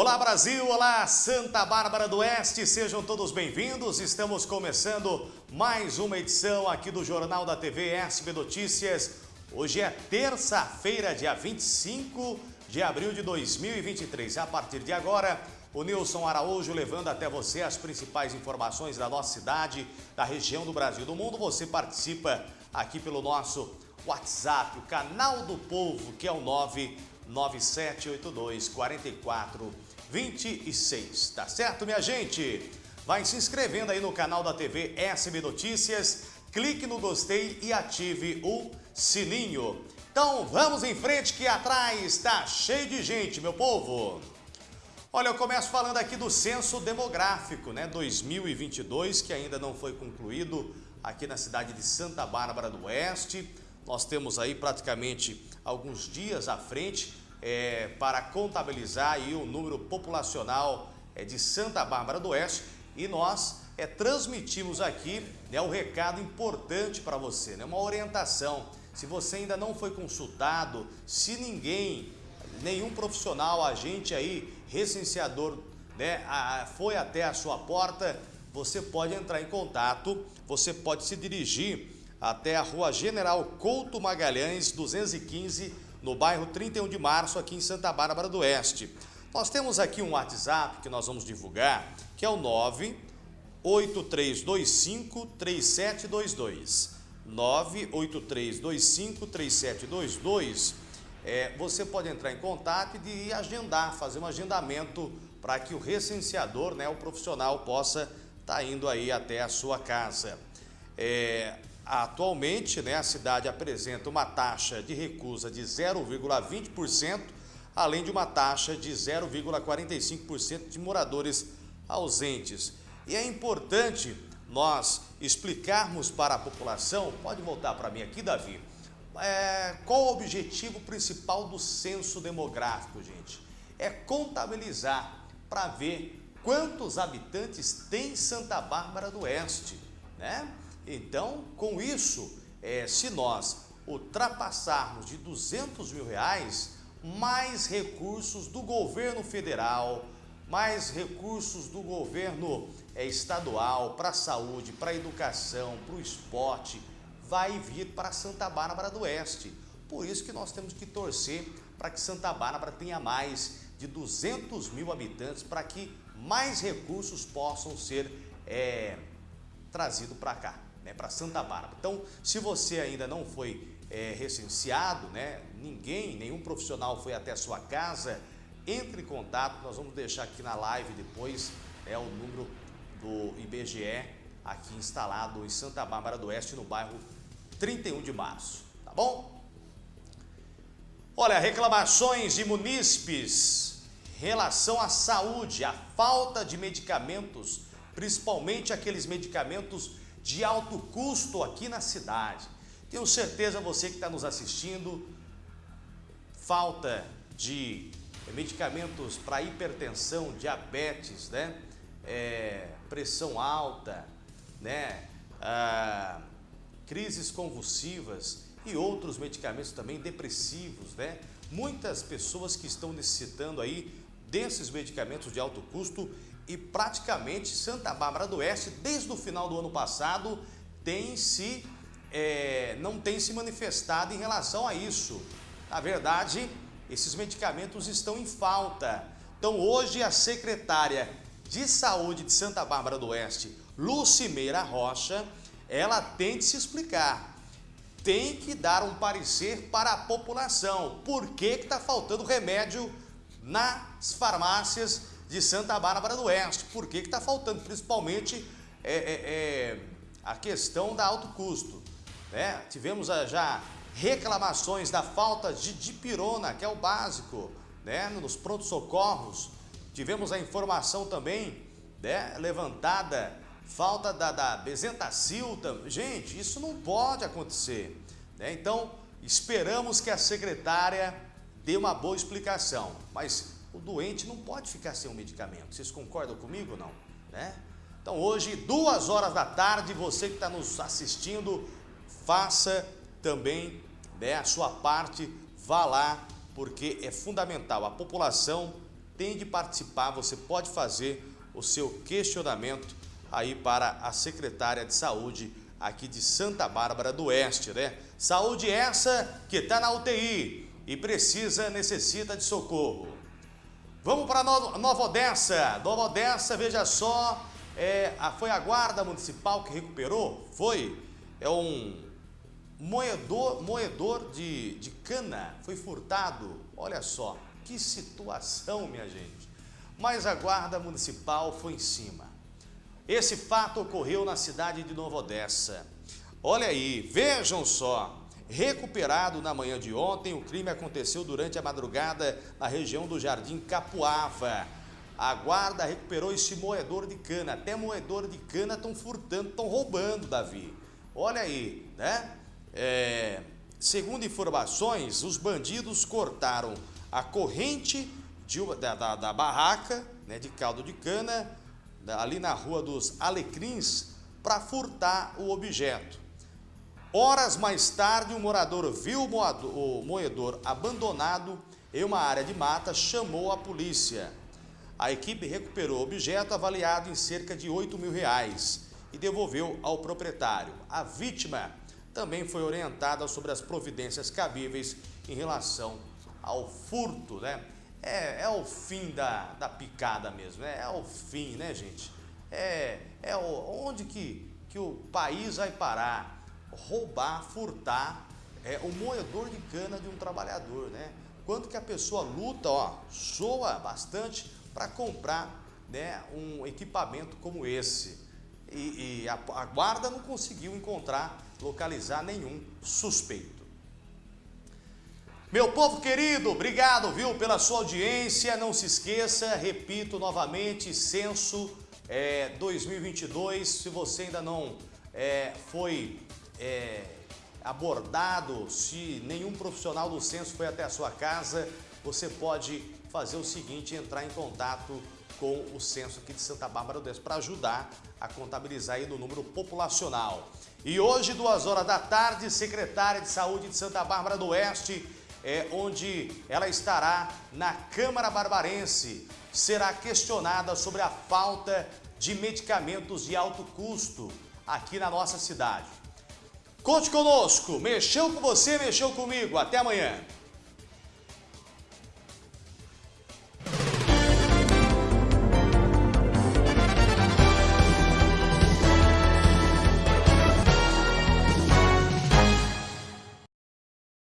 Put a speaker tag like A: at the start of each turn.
A: Olá Brasil, olá Santa Bárbara do Oeste, sejam todos bem-vindos. Estamos começando mais uma edição aqui do Jornal da TV SB Notícias. Hoje é terça-feira, dia 25 de abril de 2023. A partir de agora, o Nilson Araújo levando até você as principais informações da nossa cidade, da região do Brasil do mundo. Você participa aqui pelo nosso WhatsApp, o canal do povo, que é o 9 9782 4426. Tá certo, minha gente? Vai se inscrevendo aí no canal da TV SB Notícias, clique no gostei e ative o sininho. Então vamos em frente que atrás está cheio de gente, meu povo. Olha, eu começo falando aqui do censo demográfico, né, 2022, que ainda não foi concluído aqui na cidade de Santa Bárbara do Oeste. Nós temos aí praticamente alguns dias à frente é, para contabilizar aí o número populacional é, de Santa Bárbara do Oeste e nós é, transmitimos aqui né, um recado importante para você, né, uma orientação. Se você ainda não foi consultado, se ninguém, nenhum profissional, agente aí, recenseador, né, a, foi até a sua porta, você pode entrar em contato, você pode se dirigir até a rua General Couto Magalhães, 215, no bairro 31 de Março, aqui em Santa Bárbara do Oeste. Nós temos aqui um WhatsApp que nós vamos divulgar, que é o 983253722. 983253722. É, você pode entrar em contato e agendar, fazer um agendamento para que o recenseador, né, o profissional, possa estar tá indo aí até a sua casa. É, Atualmente, né, a cidade apresenta uma taxa de recusa de 0,20%, além de uma taxa de 0,45% de moradores ausentes. E é importante nós explicarmos para a população, pode voltar para mim aqui, Davi, é, qual o objetivo principal do censo demográfico, gente? É contabilizar para ver quantos habitantes tem Santa Bárbara do Oeste, né? Então, com isso, é, se nós ultrapassarmos de 200 mil reais, mais recursos do governo federal, mais recursos do governo é, estadual para a saúde, para a educação, para o esporte, vai vir para Santa Bárbara do Oeste. Por isso que nós temos que torcer para que Santa Bárbara tenha mais de 200 mil habitantes, para que mais recursos possam ser é, trazidos para cá né, para Santa Bárbara. Então, se você ainda não foi é, recenseado, né, ninguém, nenhum profissional foi até a sua casa, entre em contato, nós vamos deixar aqui na live depois é, o número do IBGE aqui instalado em Santa Bárbara do Oeste, no bairro 31 de março, tá bom? Olha, reclamações de munícipes relação à saúde, a falta de medicamentos, principalmente aqueles medicamentos de alto custo aqui na cidade. Tenho certeza você que está nos assistindo, falta de medicamentos para hipertensão, diabetes, né? É, pressão alta, né? Ah, crises convulsivas e outros medicamentos também depressivos, né? Muitas pessoas que estão necessitando aí desses medicamentos de alto custo e praticamente Santa Bárbara do Oeste, desde o final do ano passado, tem se, é, não tem se manifestado em relação a isso. Na verdade, esses medicamentos estão em falta. Então hoje a secretária de saúde de Santa Bárbara do Oeste, Lucimeira Rocha, ela tem de se explicar. Tem que dar um parecer para a população. Por que está faltando remédio nas farmácias de Santa Bárbara do Oeste. Por que está faltando? Principalmente é, é, é, a questão da alto custo. Né? Tivemos já reclamações da falta de dipirona, que é o básico, né? nos prontos-socorros. Tivemos a informação também né? levantada, falta da, da Bezentacil. Gente, isso não pode acontecer. Né? Então, esperamos que a secretária dê uma boa explicação. Mas o doente não pode ficar sem um medicamento. Vocês concordam comigo ou não? Né? Então hoje, duas horas da tarde, você que está nos assistindo, faça também né, a sua parte, vá lá, porque é fundamental. A população tem de participar, você pode fazer o seu questionamento aí para a secretária de saúde aqui de Santa Bárbara do Oeste, né? Saúde essa que está na UTI e precisa, necessita de socorro. Vamos para Nova Odessa. Nova Odessa, veja só, é, foi a guarda municipal que recuperou? Foi. É um moedor, moedor de, de cana, foi furtado. Olha só, que situação, minha gente. Mas a guarda municipal foi em cima. Esse fato ocorreu na cidade de Nova Odessa. Olha aí, vejam só. Recuperado na manhã de ontem, o crime aconteceu durante a madrugada na região do Jardim Capuava. A guarda recuperou esse moedor de cana. Até moedor de cana estão furtando, estão roubando, Davi. Olha aí, né? É, segundo informações, os bandidos cortaram a corrente de, da, da, da barraca né, de caldo de cana ali na Rua dos Alecrins, para furtar o objeto. Horas mais tarde, um morador viu o moedor abandonado em uma área de mata, chamou a polícia. A equipe recuperou o objeto avaliado em cerca de 8 mil reais e devolveu ao proprietário. A vítima também foi orientada sobre as providências cabíveis em relação ao furto, né? é, é o fim da, da picada mesmo, né? é o fim, né, gente? É, é o, onde que, que o país vai parar? Roubar, furtar é, o moedor de cana de um trabalhador, né? Quanto que a pessoa luta, ó, soa bastante para comprar né, um equipamento como esse. E, e a, a guarda não conseguiu encontrar, localizar nenhum suspeito. Meu povo querido, obrigado, viu, pela sua audiência. Não se esqueça, repito novamente, censo é, 2022. Se você ainda não é, foi é, abordado, se nenhum profissional do censo foi até a sua casa, você pode fazer o seguinte, entrar em contato com o censo aqui de Santa Bárbara do Oeste para ajudar a contabilizar aí no número populacional. E hoje, duas horas da tarde, secretária de Saúde de Santa Bárbara do Oeste é, onde ela estará na Câmara Barbarense. Será questionada sobre a falta de medicamentos de alto custo aqui na nossa cidade. Conte conosco, mexeu com você, mexeu comigo. Até amanhã.